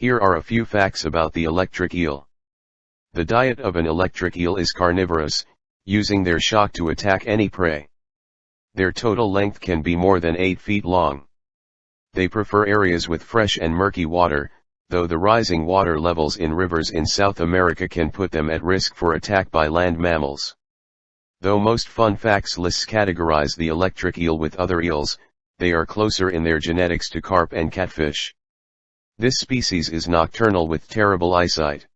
Here are a few facts about the electric eel. The diet of an electric eel is carnivorous, using their shock to attack any prey. Their total length can be more than 8 feet long. They prefer areas with fresh and murky water, though the rising water levels in rivers in South America can put them at risk for attack by land mammals. Though most fun facts lists categorize the electric eel with other eels, they are closer in their genetics to carp and catfish. This species is nocturnal with terrible eyesight.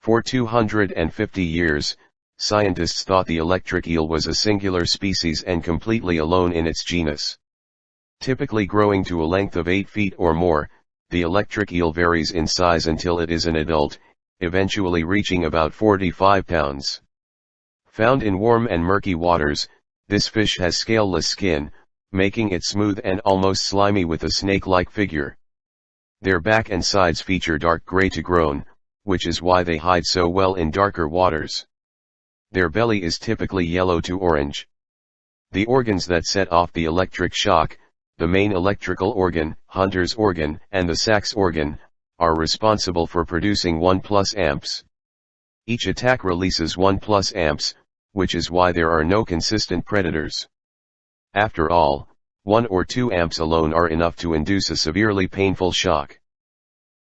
For 250 years, scientists thought the electric eel was a singular species and completely alone in its genus. Typically growing to a length of 8 feet or more, the electric eel varies in size until it is an adult, eventually reaching about 45 pounds. Found in warm and murky waters, this fish has scaleless skin, making it smooth and almost slimy with a snake-like figure. Their back and sides feature dark gray to grown, which is why they hide so well in darker waters. Their belly is typically yellow to orange. The organs that set off the electric shock, the main electrical organ, Hunter's organ, and the Sachs organ, are responsible for producing 1 plus amps. Each attack releases 1 plus amps, which is why there are no consistent predators. After all, 1 or 2 amps alone are enough to induce a severely painful shock.